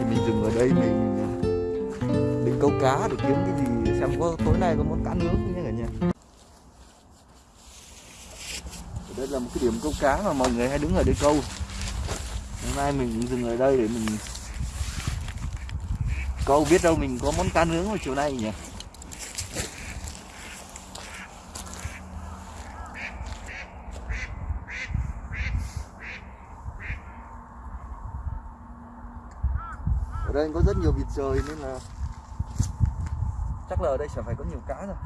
thì mình dừng ở đây, mình à, định câu cá để kiếm cái gì, xem có tối nay có món cá nướng không nhé cả nhà. Ở đây là một cái điểm câu cá mà mọi người hay đứng ở đây câu. Hôm nay mình dừng ở đây để mình, câu biết đâu mình có món cá nướng vào chiều nay nhỉ? Đây có rất nhiều vịt trời nên là chắc là ở đây sẽ phải có nhiều cá rồi.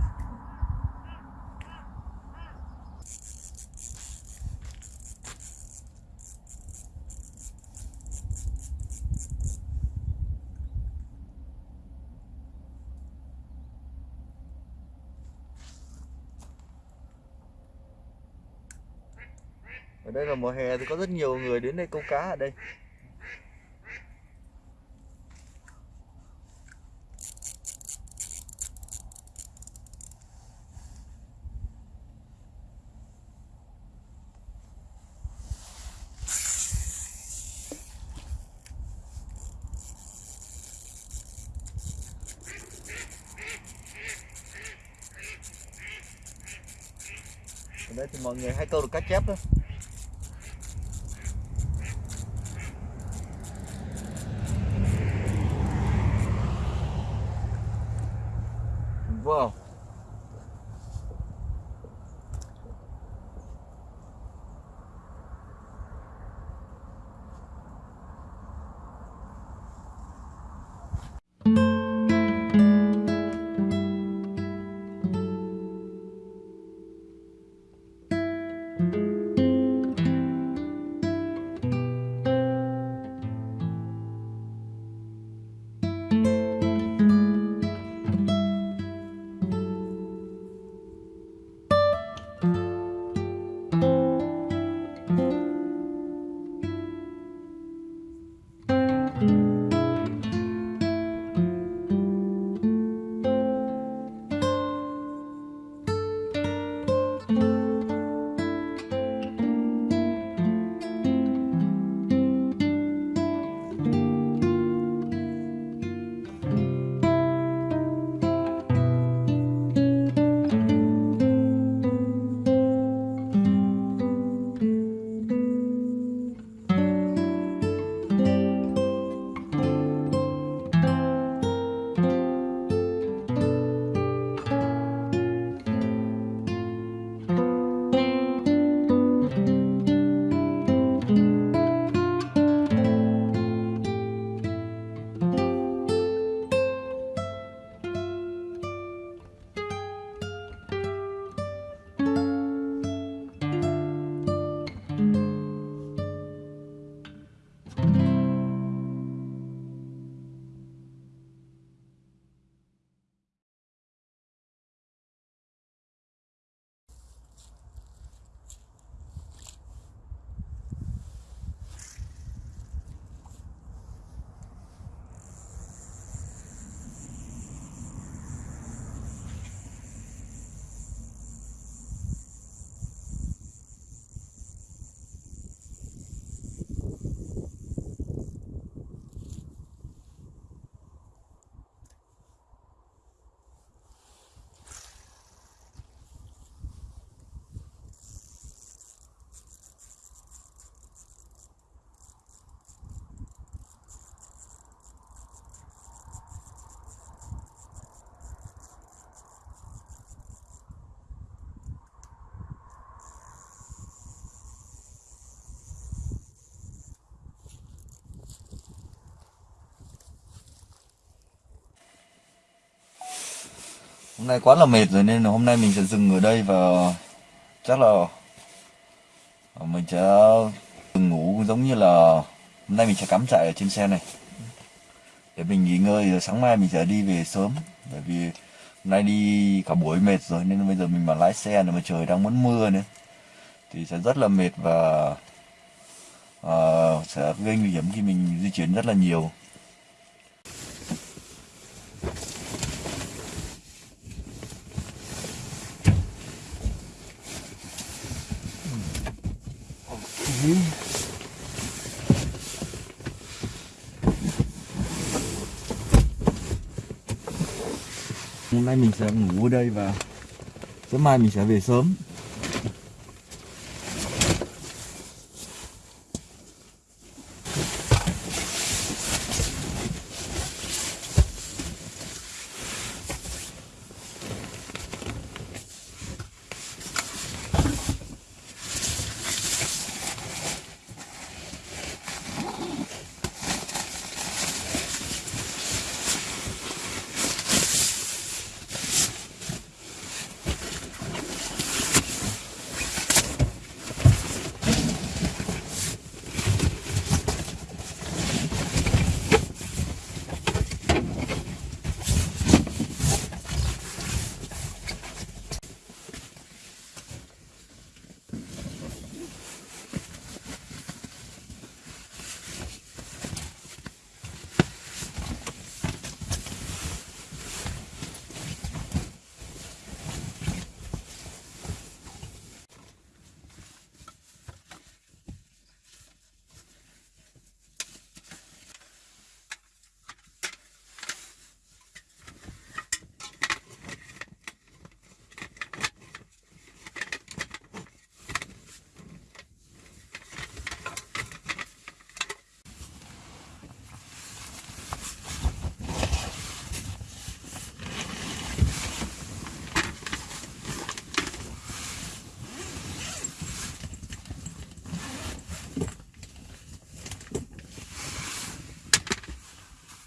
Ở đây là mùa hè thì có rất nhiều người đến đây câu cá ở đây ở đây thì mọi người hay câu được cá chép đó. Hôm nay quá là mệt rồi nên là hôm nay mình sẽ dừng ở đây và chắc là mình sẽ dừng ngủ giống như là hôm nay mình sẽ cắm trại ở trên xe này. Để mình nghỉ ngơi rồi sáng mai mình sẽ đi về sớm. Bởi vì hôm nay đi cả buổi mệt rồi nên bây giờ mình mà lái xe nữa mà trời đang muốn mưa nữa thì sẽ rất là mệt và uh, sẽ gây nguy hiểm khi mình di chuyển rất là nhiều. Mai mình sẽ ngủ ở đây và sớm mai mình sẽ về sớm.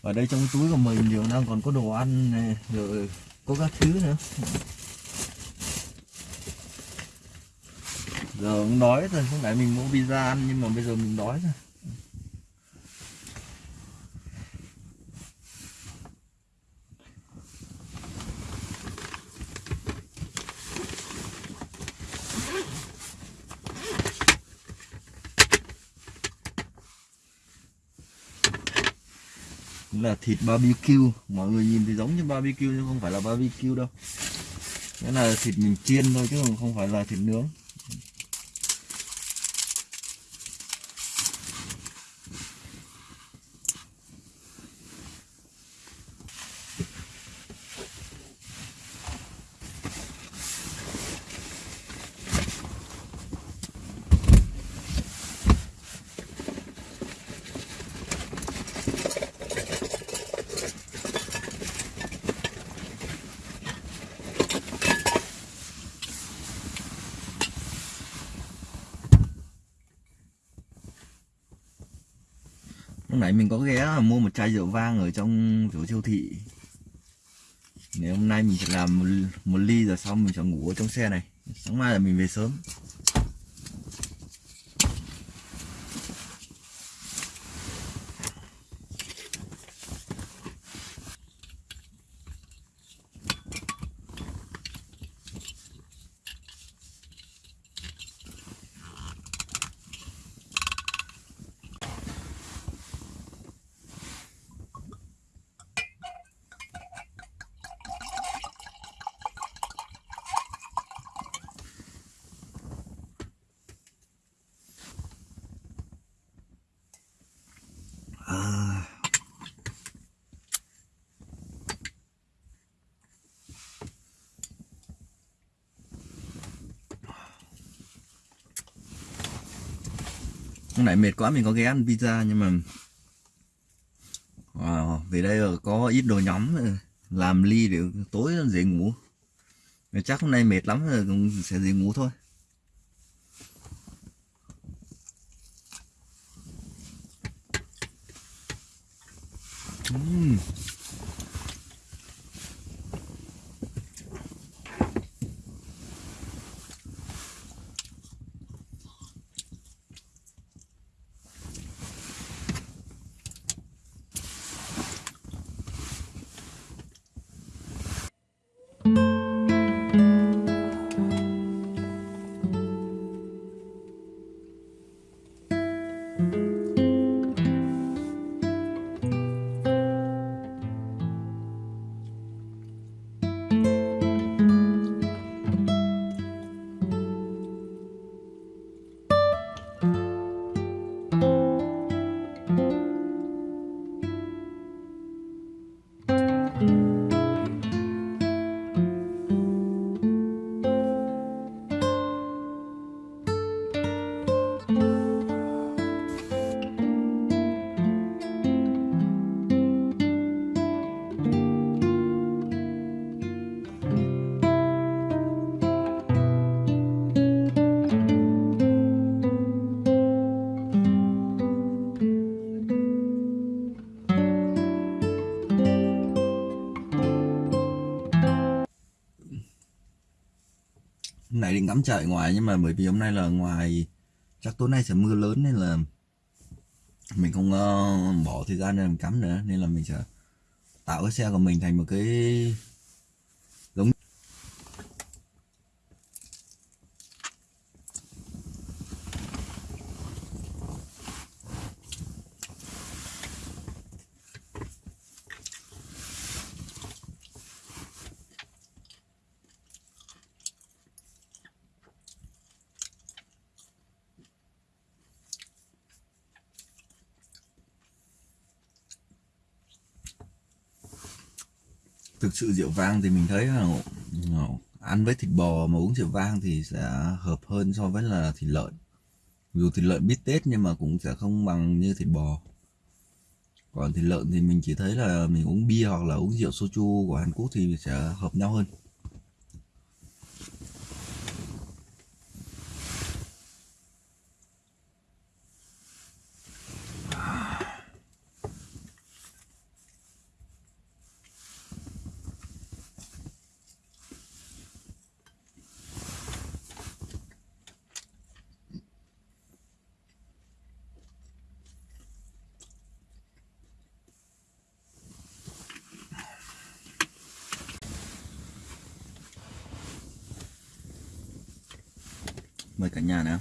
Ở đây trong túi của mình nhiều đang còn có đồ ăn này, rồi có các thứ nữa. Giờ cũng đói rồi không phải mình mua pizza ăn, nhưng mà bây giờ mình đói rồi. Là thịt barbecue. Mọi người nhìn thì giống như barbecue nhưng không phải là barbecue đâu. Cái là thịt mình chiên thôi chứ không phải là thịt nướng lúc nãy mình có ghé mua một chai rượu vang ở trong chỗ siêu thị. Nếu hôm nay mình sẽ làm một, một ly rồi xong mình sẽ ngủ ở trong xe này. Sáng mai là mình về sớm. Nãy mệt quá mình có ghé ăn pizza nhưng mà wow, về đây rồi có ít đồ nhóm ờ, làm ly để tối dễ ngủ chắc hôm nay mệt lắm rồi cũng sẽ dễ ngủ thôi Ừm. Hôm cắm trại ngoài nhưng mà bởi vì hôm nay là ngoài chắc tối nay sẽ mưa lớn nên là mình không uh, bỏ thời gian để làm cắm nữa. Nên là mình sẽ tạo cái xe của mình thành một cái giống thực sự rượu vang thì mình thấy là ăn với thịt bò mà uống rượu vang thì sẽ hợp hơn so với là thịt lợn. Dù thịt lợn biết tết nhưng mà cũng sẽ không bằng như thịt bò. Còn thịt lợn thì mình chỉ thấy là mình uống bia hoặc là uống rượu soju của Hàn Quốc thì sẽ hợp nhau hơn. Mời cả nhà nào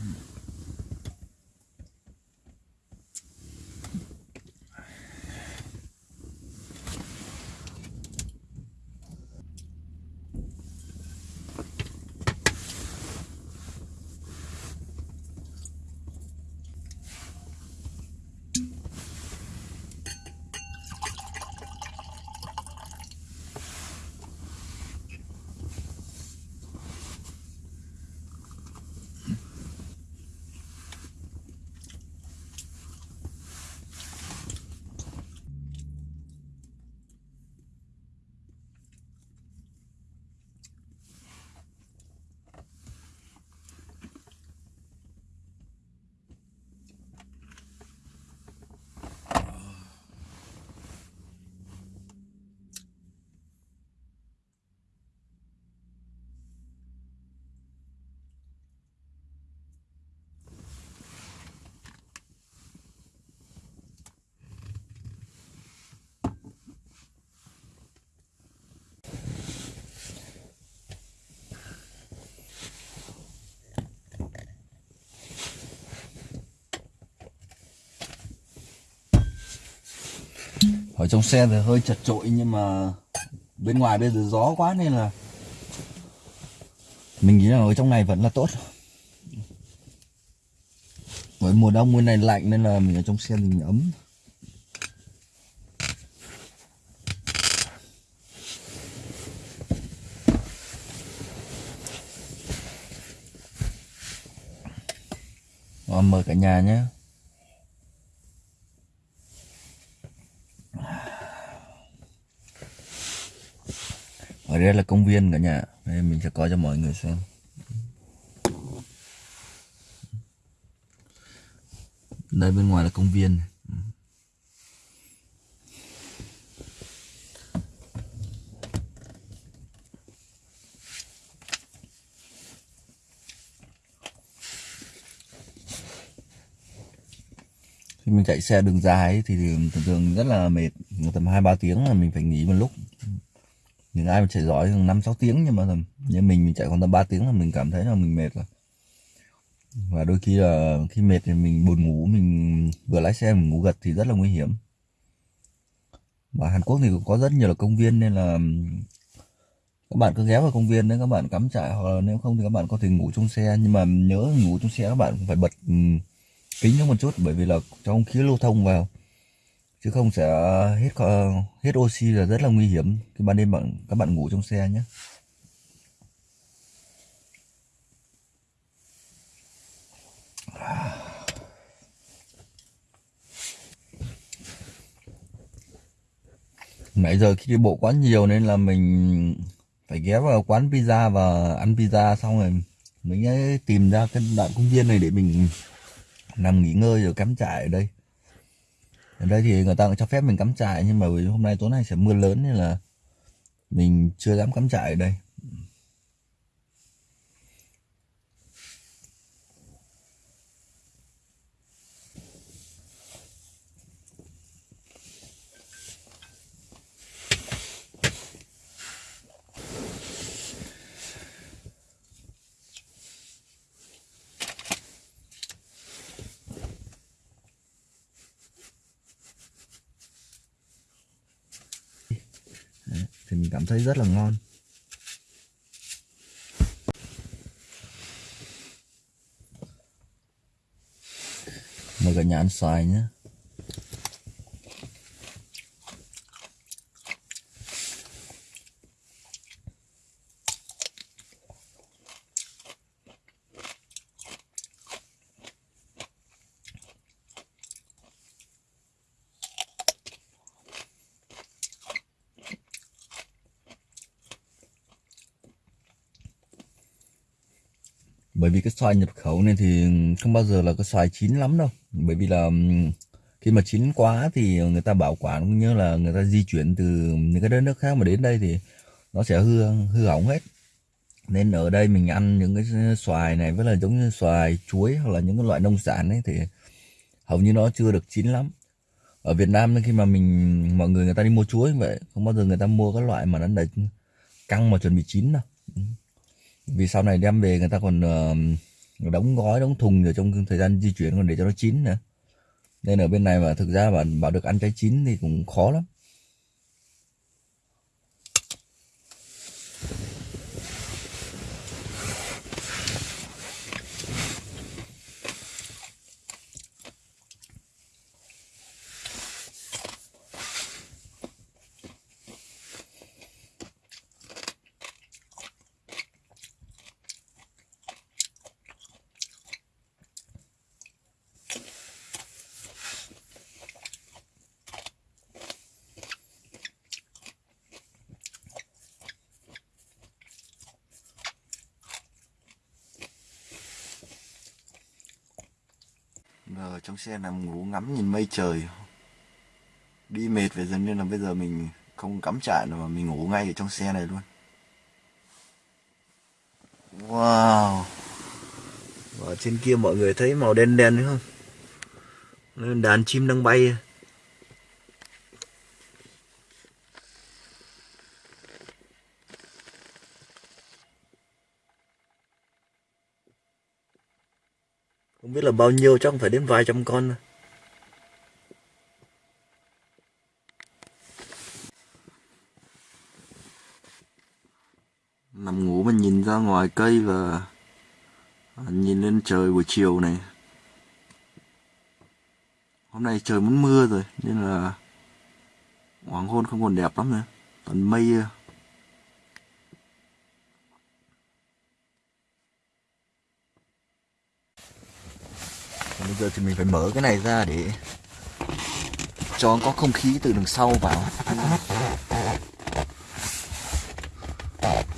ở trong xe thì hơi chật trội nhưng mà bên ngoài bây giờ gió quá nên là mình nghĩ là ở trong này vẫn là tốt. Với mùa đông mùa này lạnh nên là mình ở trong xe mình ấm. Ờ, Rồi, mời cả nhà nhé. Ở đây là công viên cả nhà. Đây, mình sẽ coi cho mọi người xem. Đây, bên ngoài là công viên khi mình chạy xe đường dài thì thường thường rất là mệt. Tầm hai ba tiếng là mình phải nghỉ một lúc những ai mà chạy giỏi năm, sáu tiếng nhưng mà như mình mình chạy khoảng tầm 3 tiếng là mình cảm thấy là mình mệt rồi. Và đôi khi là khi mệt thì mình buồn ngủ, mình vừa lái xe mình ngủ gật thì rất là nguy hiểm. Và Hàn Quốc thì cũng có rất nhiều là công viên nên là, các bạn cứ ghé vào công viên đấy, các bạn cắm trại hoặc là nếu không thì các bạn có thể ngủ trong xe. Nhưng mà nhớ ngủ trong xe các bạn phải bật kính nó một chút bởi vì là trong khí lưu thông vào chứ không sẽ hết hết oxy là rất là nguy hiểm. Khi ban đêm bạn, các bạn ngủ trong xe nhé. Nãy giờ khi đi bộ quá nhiều nên là mình phải ghé vào quán pizza và ăn pizza xong rồi mình tìm ra cái đoạn công viên này để mình nằm nghỉ ngơi rồi cắm trại ở đây ở đây thì người ta cũng cho phép mình cắm trại, nhưng mà vì hôm nay tối nay sẽ mưa lớn nên là mình chưa dám cắm trại ở đây thì mình cảm thấy rất là ngon. Mời cả nhà ăn xoài nhé. Bởi vì cái xoài nhập khẩu này thì không bao giờ là cái xoài chín lắm đâu. Bởi vì là khi mà chín quá thì người ta bảo quản cũng như là người ta di chuyển từ những cái đất nước khác mà đến đây thì nó sẽ hư hư hỏng hết. Nên ở đây mình ăn những cái xoài này với là giống như xoài chuối hoặc là những cái loại nông sản ấy thì hầu như nó chưa được chín lắm. Ở Việt Nam khi mà mình, mọi người người ta đi mua chuối vậy, không bao giờ người ta mua cái loại mà nó đã căng mà chuẩn bị chín đâu vì sau này đem về người ta còn uh, đóng gói đóng thùng rồi trong thời gian di chuyển còn để cho nó chín nữa. Nên ở bên này mà thực ra bảo bảo được ăn trái chín thì cũng khó lắm. Giờ trong xe nằm ngủ ngắm nhìn mây trời. Đi mệt về dần nên là bây giờ mình không cắm trại nữa mà mình ngủ ngay ở trong xe này luôn. Wow. Và trên kia mọi người thấy màu đen đen đúng không? Đàn chim đang bay. Không biết là bao nhiêu, chắc phải đến vài trăm con Nằm ngủ mình nhìn ra ngoài cây và nhìn lên trời buổi chiều này. Hôm nay trời muốn mưa rồi, nên là hoàng hôn không còn đẹp lắm nữa. Toàn mây bây giờ thì mình phải mở cái này ra để cho có không khí từ đằng sau vào.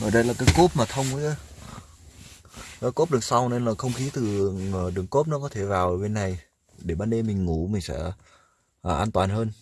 Ở đây là cái cốp mà thông ấy nó cốp đường sau nên là không khí từ ờ, đường cốp nó có thể vào bên này. Để ban đêm mình ngủ mình sẽ à, an toàn hơn.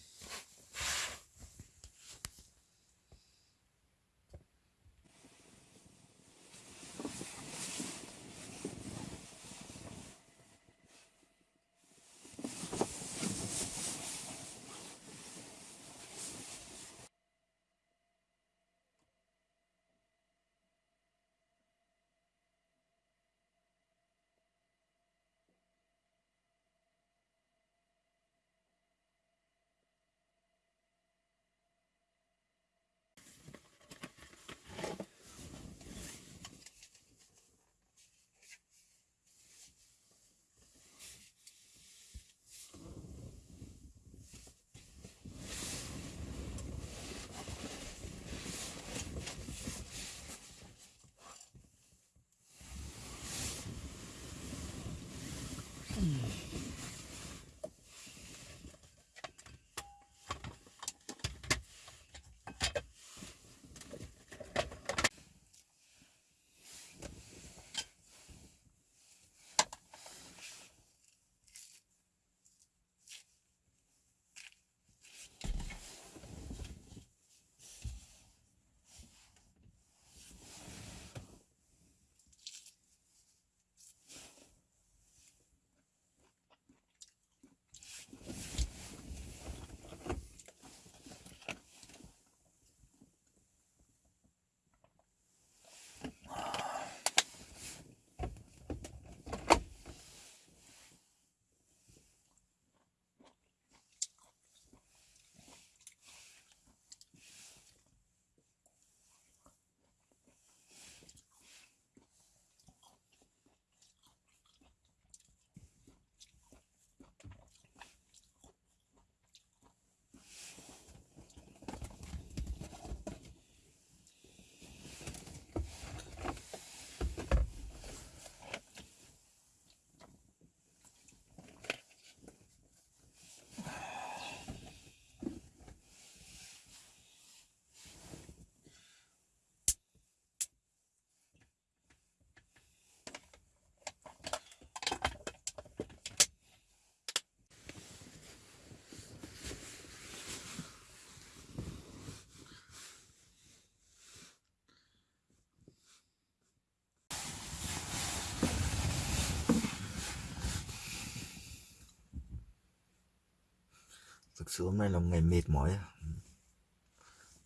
Sự hôm nay là một ngày mệt mỏi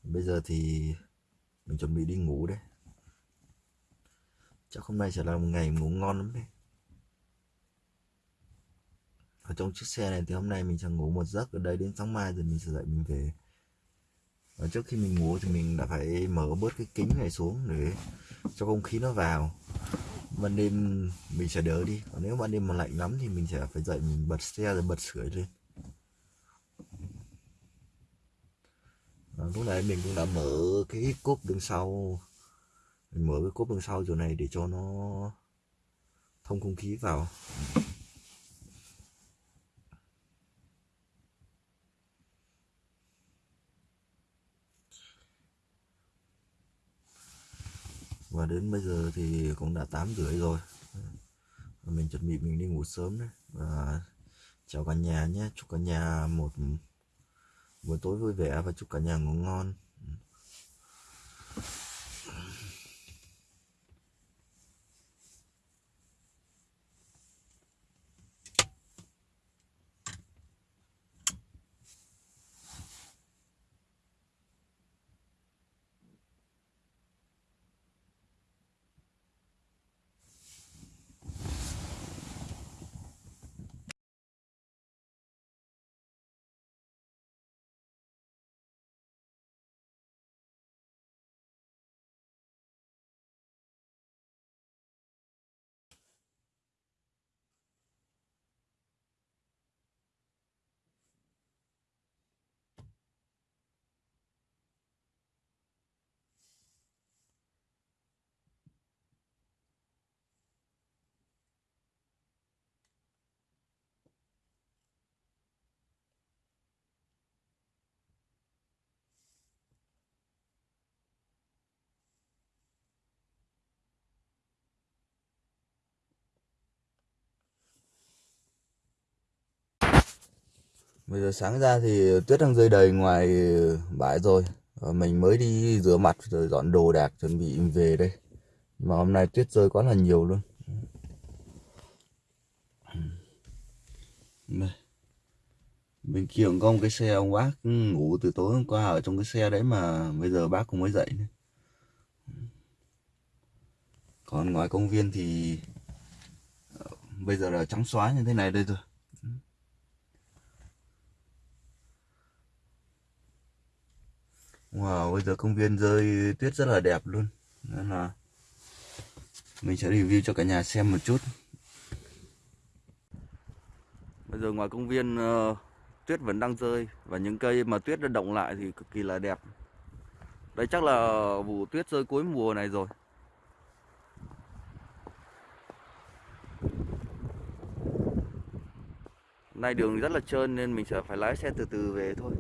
bây giờ thì mình chuẩn bị đi ngủ đấy. Chắc hôm nay sẽ là một ngày ngủ ngon lắm đấy. Ở trong chiếc xe này thì hôm nay mình sẽ ngủ một giấc, ở đây đến sáng mai rồi mình sẽ dậy mình về. Và trước khi mình ngủ thì mình đã phải mở bớt cái kính này xuống để cho không khí nó vào. Ban đêm mình sẽ đỡ đi. Còn nếu ban đêm mà lạnh lắm thì mình sẽ phải dậy mình bật xe rồi bật sưởi lên. À, lúc này mình cũng đã mở cái cốp đằng sau. Mình mở cái cốp đằng sau chỗ này để cho nó thông không khí vào. Và đến bây giờ thì cũng đã tám rưỡi rồi. Mình chuẩn bị mình đi ngủ sớm đấy. Và chào cả nhà nhé. Chúc cả nhà một buổi tối vui vẻ và chúc cả nhà ngủ ngon. Bây giờ sáng ra thì tuyết đang rơi đầy ngoài bãi rồi và Mình mới đi rửa mặt rồi dọn đồ đạc chuẩn bị về đây Mà hôm nay tuyết rơi quá là nhiều luôn đây. Bên kia cũng có một cái xe ông bác ngủ từ tối hôm qua ở trong cái xe đấy mà bây giờ bác cũng mới dậy nữa. Còn ngoài công viên thì ờ, bây giờ là trắng xóa như thế này đây rồi Wow, bây giờ công viên rơi tuyết rất là đẹp luôn. Nên là mình sẽ review cho cả nhà xem một chút. Bây giờ ngoài công viên uh, tuyết vẫn đang rơi Và những cây mà tuyết đã động lại thì cực kỳ là đẹp. Đây chắc là vụ tuyết rơi cuối mùa này rồi. Nay đường rất là trơn nên mình sẽ phải lái xe từ từ về thôi.